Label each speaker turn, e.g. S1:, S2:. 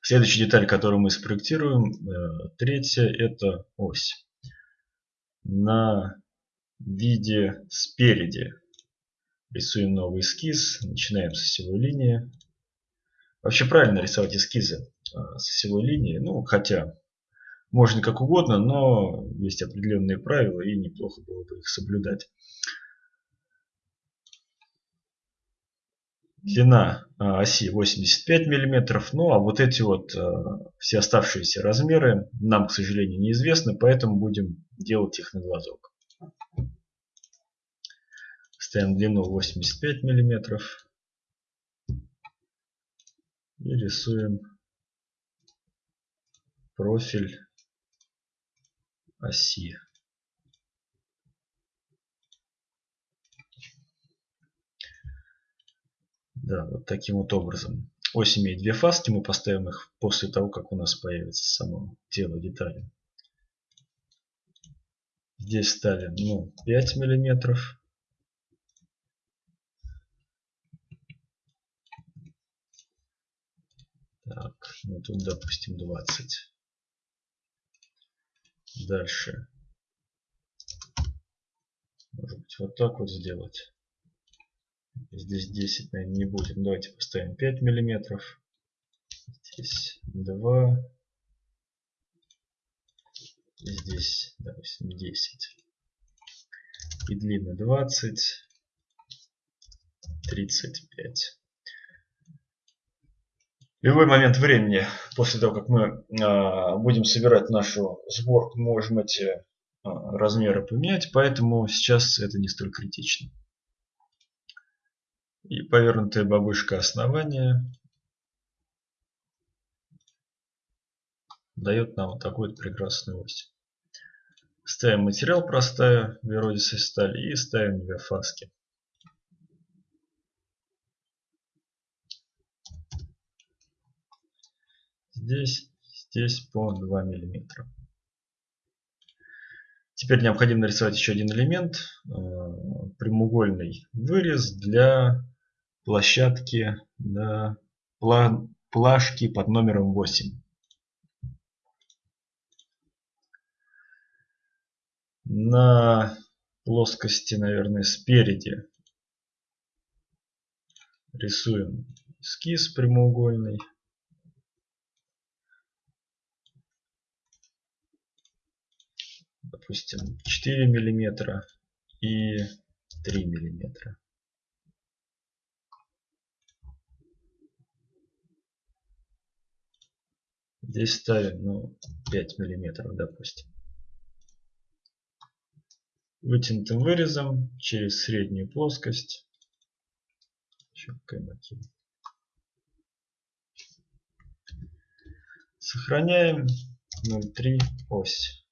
S1: Следующая деталь, которую мы спроектируем, э, третья, это ось. На виде спереди рисуем новый эскиз, начинаем с осевой линии. Вообще правильно рисовать эскизы э, с осевой линии, ну хотя можно как угодно, но есть определенные правила и неплохо было бы их соблюдать. Длина оси 85 мм. Ну а вот эти вот а, все оставшиеся размеры нам, к сожалению, неизвестны, поэтому будем делать их на глазок. Ставим длину 85 мм. И рисуем профиль оси. Да, вот таким вот образом. Ось имеет две фаски, мы поставим их после того, как у нас появится само тело детали. Здесь ставим ну, 5 миллиметров. Так, ну тут допустим 20. Дальше. Может быть вот так вот сделать. Здесь 10, наверное, не будем. Давайте поставим 5 миллиметров. Здесь 2. Здесь, допустим, 10. И длина 20. 35. В любой момент времени, после того, как мы э, будем собирать нашу сборку, можем эти э, размеры поменять, поэтому сейчас это не столь критично. И повернутая бабушка основания дает нам вот такую вот прекрасную ось. Ставим материал простая, веродисой стали и ставим две фаски. Здесь, здесь по 2 миллиметра. Теперь необходимо нарисовать еще один элемент, э, прямоугольный вырез для площадки на плашки под номером 8. На плоскости, наверное, спереди рисуем эскиз прямоугольный. Допустим, 4 миллиметра и 3 миллиметра. Здесь ставим ну, 5 миллиметров, допустим. Вытянутым вырезом через среднюю плоскость. Сохраняем 0,3 ось.